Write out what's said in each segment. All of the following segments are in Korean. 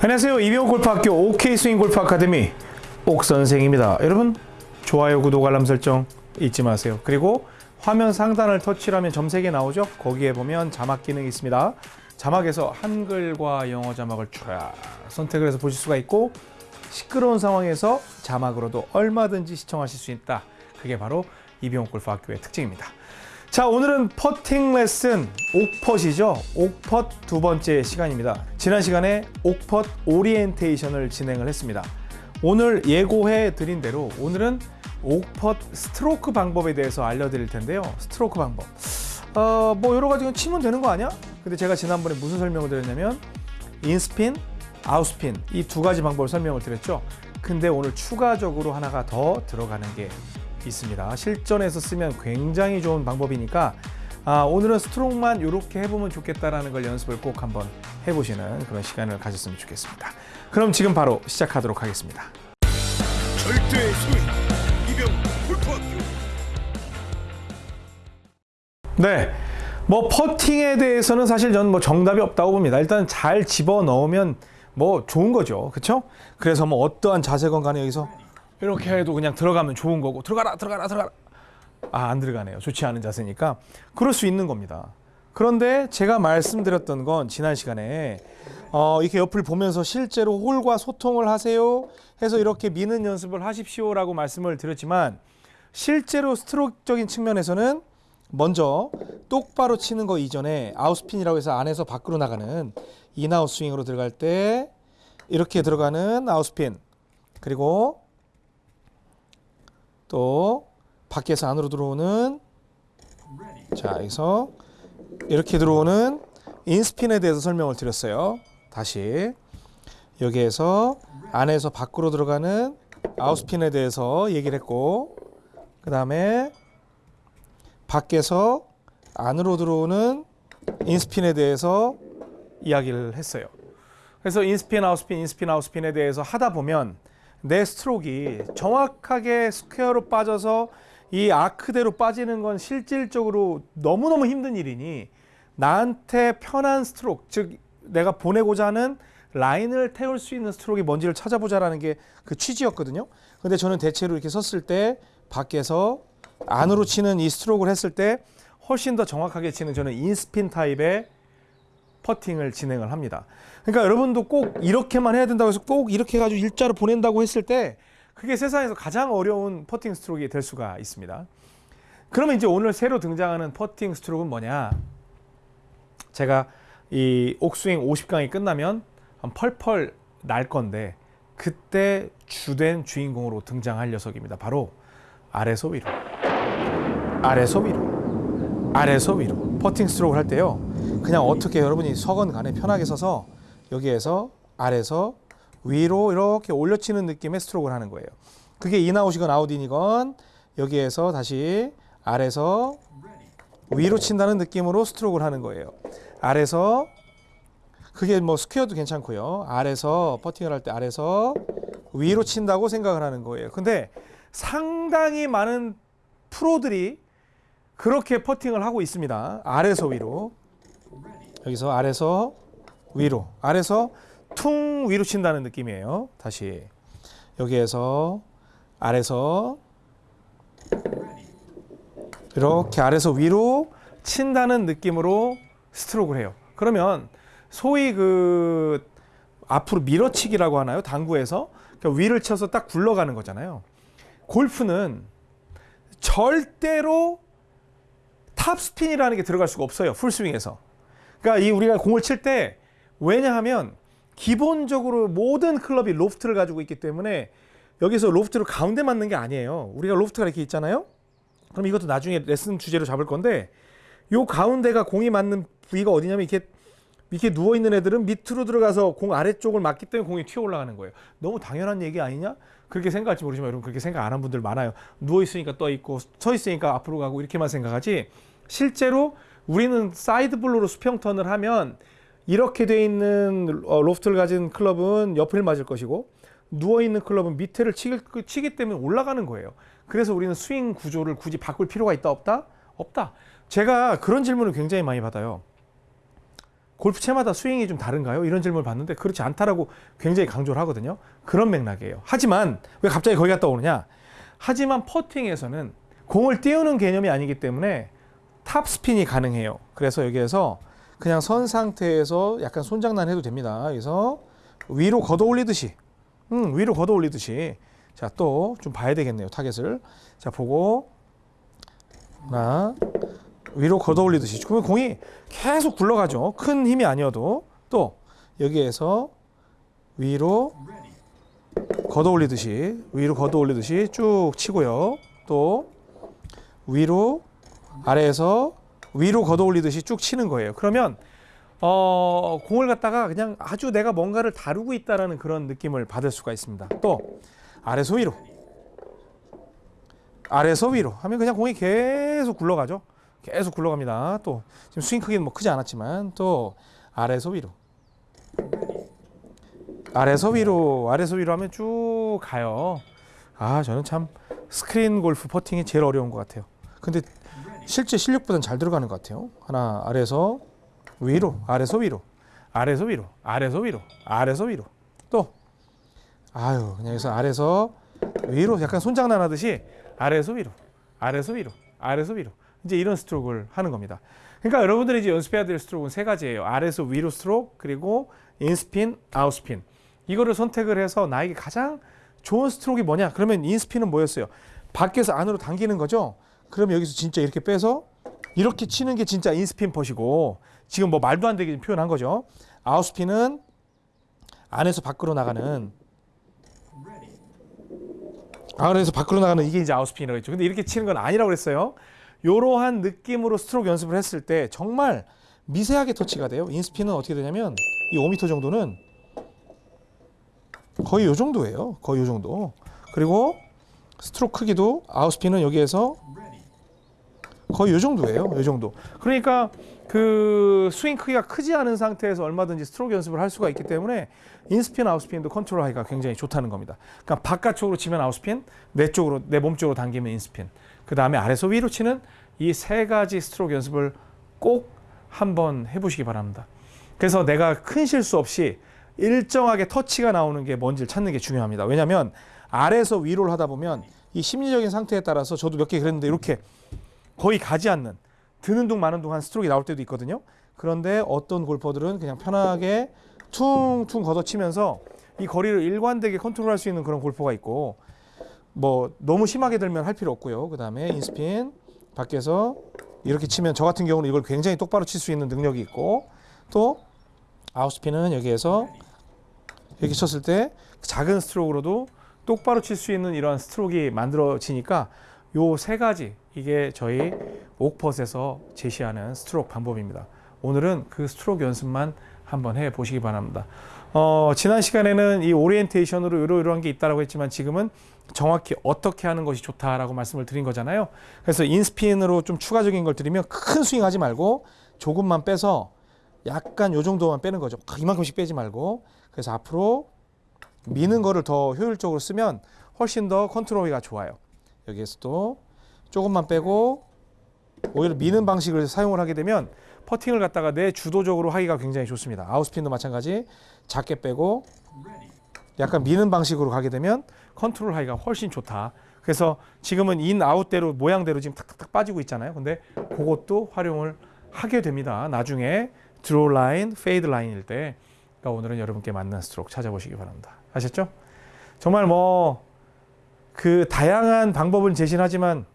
안녕하세요. 이병호 골프학교 OK 스윙 골프 아카데미 옥 선생입니다. 여러분 좋아요, 구독, 알람 설정 잊지 마세요. 그리고 화면 상단을 터치하면 점색이 나오죠. 거기에 보면 자막 기능이 있습니다. 자막에서 한글과 영어 자막을 쫙 선택을 해서 보실 수가 있고 시끄러운 상황에서 자막으로도 얼마든지 시청하실 수 있다. 그게 바로 이병호 골프학교의 특징입니다. 자 오늘은 퍼팅 레슨 옥펫이죠? 옥펫 두 번째 시간입니다. 지난 시간에 옥펫 오리엔테이션을 진행을 했습니다. 오늘 예고해 드린 대로 오늘은 옥펫 스트로크 방법에 대해서 알려드릴 텐데요. 스트로크 방법. 어 뭐 여러 가지 치면 되는 거 아니야? 근데 제가 지난번에 무슨 설명을 드렸냐면 in spin, out spin 이 두 가지 방법을 설명을 드렸죠. 근데 오늘 추가적으로 하나가 더 들어가는 게 있습니다. 실전에서 쓰면 굉장히 좋은 방법이니까 아, 오늘은 스트로크만 이렇게 해보면 좋겠다라는 걸 연습을 꼭 한번 해보시는 그런 시간을 가졌으면 좋겠습니다. 그럼 지금 바로 시작하도록 하겠습니다. 절대 소위 이병 골프학교 네. 뭐 퍼팅에 대해서는 사실 저는 뭐 정답이 없다고 봅니다. 일단 잘 집어 넣으면 뭐 좋은 거죠. 그렇죠? 그래서 뭐 어떠한 자세건 간에 여기서 이렇게 해도 그냥 들어가면 좋은 거고 들어가라 들어가라 들어가라. 아 안 들어가네요. 좋지 않은 자세니까. 그럴 수 있는 겁니다. 그런데 제가 말씀드렸던 건 지난 시간에 어, 이렇게 옆을 보면서 실제로 홀과 소통을 하세요 해서 이렇게 미는 연습을 하십시오 라고 말씀을 드렸지만 실제로 스트로크적인 측면에서는 먼저 똑바로 치는 거 이전에 아웃스핀이라고 해서 안에서 밖으로 나가는 in-out 스윙으로 들어갈 때 이렇게 들어가는 out spin 그리고 또 밖에서 안으로 들어오는 자 여기서 이렇게 들어오는 in spin에 대해서 설명을 드렸어요. 다시 여기에서 안에서 밖으로 들어가는 out spin에 대해서 얘기를 했고 그 다음에 밖에서 안으로 들어오는 in spin에 대해서 이야기를 했어요. 그래서 인스핀, 아웃스핀, 인스핀, 아웃스핀에 대해서 하다 보면 내 스트로크이 정확하게 스퀘어로 빠져서 이 아크대로 빠지는 건 실질적으로 너무너무 힘든 일이니 나한테 편한 스트로크, 즉 내가 보내고자 하는 라인을 태울 수 있는 스트로크이 뭔지를 찾아보자라는 게 그 취지였거든요. 근데 저는 대체로 이렇게 섰을 때 밖에서 안으로 치는 이 스트로크를 했을 때 훨씬 더 정확하게 치는 저는 in spin 타입의 퍼팅을 진행을 합니다. 그러니까 여러분도 꼭 이렇게만 해야 된다고 해서 꼭 이렇게 해가지고 일자로 보낸다고 했을 때 그게 세상에서 가장 어려운 퍼팅 스트로크가 될 수가 있습니다. 그러면 이제 오늘 새로 등장하는 퍼팅 스트로크는 뭐냐? 제가 이 옥스윙 50강이 끝나면 한 펄펄 날 건데 그때 주된 주인공으로 등장할 녀석입니다. 바로 아래서 위로, 아래서 위로, 아래서 위로 퍼팅 스트로크를 할 때요. 그냥 어떻게 여러분이 서건 간에 편하게 서서 여기에서 아래서 위로 이렇게 올려치는 느낌의 스트로크를 하는 거예요. 그게 in-out이건 out-in이건 여기에서 다시 아래서 위로 친다는 느낌으로 스트로크를 하는 거예요. 아래서 그게 뭐 스퀘어도 괜찮고요. 아래서 퍼팅을 할 때 아래서 위로 친다고 생각을 하는 거예요. 근데 상당히 많은 프로들이 그렇게 퍼팅을 하고 있습니다. 아래서 위로. 여기서 아래서 위로. 아래서 퉁 위로 친다는 느낌이에요. 다시. 여기에서 아래서 이렇게 아래서 위로 친다는 느낌으로 스트로크를 해요. 그러면 소위 그 앞으로 밀어치기라고 하나요? 당구에서 그러니까 위를 쳐서 딱 굴러가는 거잖아요. 골프는 절대로 탑스핀이라는 게 들어갈 수가 없어요. 풀스윙에서. 그러니까 이 우리가 공을 칠 때 왜냐하면 기본적으로 모든 클럽이 로프트를 가지고 있기 때문에 여기서 로프트를 가운데 맞는 게 아니에요. 우리가 로프트가 이렇게 있잖아요. 그럼 이것도 나중에 레슨 주제로 잡을 건데 요 가운데가 공이 맞는 부위가 어디냐면 이렇게 이렇게 누워 있는 애들은 밑으로 들어가서 공 아래쪽을 맞기 때문에 공이 튀어 올라가는 거예요. 너무 당연한 얘기 아니냐? 그렇게 생각할지 모르지만 여러분 그렇게 생각 안 한 분들 많아요. 누워 있으니까 떠 있고 서 있으니까 앞으로 가고 이렇게만 생각하지. 실제로 우리는 side blow로 수평 턴을 하면 이렇게 돼 있는 어, 로프트를 가진 클럽은 옆을 맞을 것이고 누워 있는 클럽은 밑에를 치기, 치기 때문에 올라가는 거예요. 그래서 우리는 스윙 구조를 굳이 바꿀 필요가 있다 없다? 없다. 제가 그런 질문을 굉장히 많이 받아요. 골프채마다 스윙이 좀 다른가요? 이런 질문을 받는데 그렇지 않다라고 굉장히 강조를 하거든요. 그런 맥락이에요. 하지만 왜 갑자기 거기 갔다 오느냐? 하지만 퍼팅에서는 공을 띄우는 개념이 아니기 때문에 탑 스핀이 가능해요. 그래서 여기에서 그냥 선 상태에서 약간 손장난 해도 됩니다. 그래서 위로 걷어 올리듯이, 음, 위로 걷어 올리듯이. 자, 또 좀 봐야 되겠네요. 타겟을. 자, 보고 하나, 위로 걷어 올리듯이. 그러면 공이 계속 굴러가죠. 큰 힘이 아니어도 또 여기에서 위로 걷어 올리듯이 위로 걷어 올리듯이 쭉 치고요. 또 위로 아래에서 위로 걷어 올리듯이 쭉 치는 거예요. 그러면 어, 공을 갖다가 그냥 아주 내가 뭔가를 다루고 있다라는 그런 느낌을 받을 수가 있습니다. 또 아래서 위로 아래서 위로 하면 그냥 공이 계속 굴러가죠. 계속 굴러갑니다. 또 지금 스윙 크기는 뭐 크지 않았지만 또 아래서 위로 아래서 위로 아래서 위로 하면 쭉 가요. 아 저는 참 스크린 골프 퍼팅이 제일 어려운 것 같아요. 근데 실제 실력보다는 잘 들어가는 것 같아요. 하나 아래서 위로 아래서 위로 아래서 위로 아래서 위로 아래서 위로 또 아유 그냥 여기서 아래서 위로 약간 손장난 하듯이 아래서 위로 아래서 위로 아래서 위로 이제 이런 스트로크를 하는 겁니다. 그러니까 여러분들이 이제 연습해야 될 스트로크는 세 가지예요. 아래서 위로 스트로크 그리고 in spin, out spin. 이거를 선택을 해서 나에게 가장 좋은 스트로크가 뭐냐? 그러면 in spin은 뭐였어요? 밖에서 안으로 당기는 거죠. 그럼 여기서 진짜 이렇게 빼서 이렇게 치는 게 진짜 in spin putt이고 지금 뭐 말도 안 되게 표현한 거죠. out spin은 안에서 밖으로 나가는 안에서 밖으로 나가는 이게 이제 out spin이라고 했죠. 근데 이렇게 치는 건 아니라고 그랬어요. 이러한 느낌으로 스트로크 연습을 했을 때 정말 미세하게 터치가 돼요. in spin은 어떻게 되냐면 이 5m 정도는 거의 요 정도예요. 거의 요 정도. 그리고 스트로크 크기도 out spin은 여기에서 거의 요 정도예요. 요 정도. 그러니까 그 스윙 크기가 크지 않은 상태에서 얼마든지 스트로크 연습을 할 수가 있기 때문에 in spin, out spin도 컨트롤하기가 굉장히 좋다는 겁니다. 그러니까 바깥쪽으로 치면 out spin, 내 쪽으로 내 몸 쪽으로 당기면 in spin. 그 다음에 아래서 위로 치는 이 세 가지 스트로크 연습을 꼭 한번 해보시기 바랍니다. 그래서 내가 큰 실수 없이 일정하게 터치가 나오는 게 뭔지를 찾는 게 중요합니다. 왜냐하면 아래에서 위로를 하다 보면 이 심리적인 상태에 따라서 저도 몇 개 그랬는데 이렇게 거의 가지 않는 드는 둥 마는 둥 한 스트로크가 나올 때도 있거든요. 그런데 어떤 골퍼들은 그냥 편하게 퉁퉁 걷어치면서 이 거리를 일관되게 컨트롤할 수 있는 그런 골퍼가 있고 뭐 너무 심하게 들면 할 필요 없고요. 그 다음에 인스핀 밖에서 이렇게 치면 저 같은 경우는 이걸 굉장히 똑바로 칠 수 있는 능력이 있고 또 out spin은 여기에서 이렇게 쳤을 때 작은 스트로크로도 똑바로 칠 수 있는 이런 스트로크가 만들어지니까 요 세 가지 이게 저희 옥펫에서 제시하는 스트로크 방법입니다. 오늘은 그 스트로크 연습만 한번 해 보시기 바랍니다. 어, 지난 시간에는 이 오리엔테이션으로 이러이러한 게 있다라고 했지만 지금은 정확히 어떻게 하는 것이 좋다라고 말씀을 드린 거잖아요. 그래서 인스핀으로 좀 추가적인 걸 드리면 큰 스윙 하지 말고 조금만 빼서 약간 요 정도만 빼는 거죠. 이만큼씩 빼지 말고. 그래서 앞으로 미는 거를 더 효율적으로 쓰면 훨씬 더 컨트롤이 좋아요. 여기에서도 조금만 빼고 오히려 미는 방식을 사용을 하게 되면 퍼팅을 갖다가 내 주도적으로 하기가 굉장히 좋습니다. 아웃스핀도 마찬가지 작게 빼고 약간 미는 방식으로 가게 되면 컨트롤 하기가 훨씬 좋다. 그래서 지금은 in out대로 모양대로 지금 탁탁탁 빠지고 있잖아요. 근데 그것도 활용을 하게 됩니다. 나중에 draw line, fade line일 때 그러니까 오늘은 여러분께 맞는 스트로크 찾아보시기 바랍니다. 아셨죠? 정말 뭐 그 다양한 방법을 제시하지만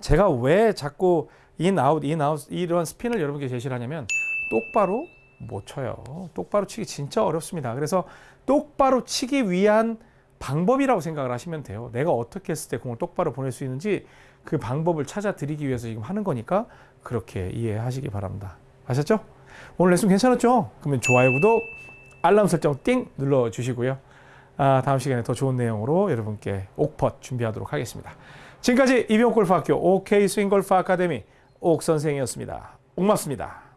제가 왜 자꾸 in out in out 이런 스핀을 여러분께 제시를 하냐면 똑바로 못 쳐요. 똑바로 치기 진짜 어렵습니다. 그래서 똑바로 치기 위한 방법이라고 생각을 하시면 돼요. 내가 어떻게 했을 때 공을 똑바로 보낼 수 있는지 그 방법을 찾아 드리기 위해서 지금 하는 거니까 그렇게 이해하시기 바랍니다. 아셨죠? 오늘 레슨 괜찮았죠? 그러면 좋아요, 구독, 알람 설정 띵 눌러 주시고요. 아, 다음 시간에 더 좋은 내용으로 여러분께 옥펫 준비하도록 하겠습니다. 지금까지 이병골프학교 OK 스윙골프 아카데미 옥 선생이었습니다. 옥맞습니다.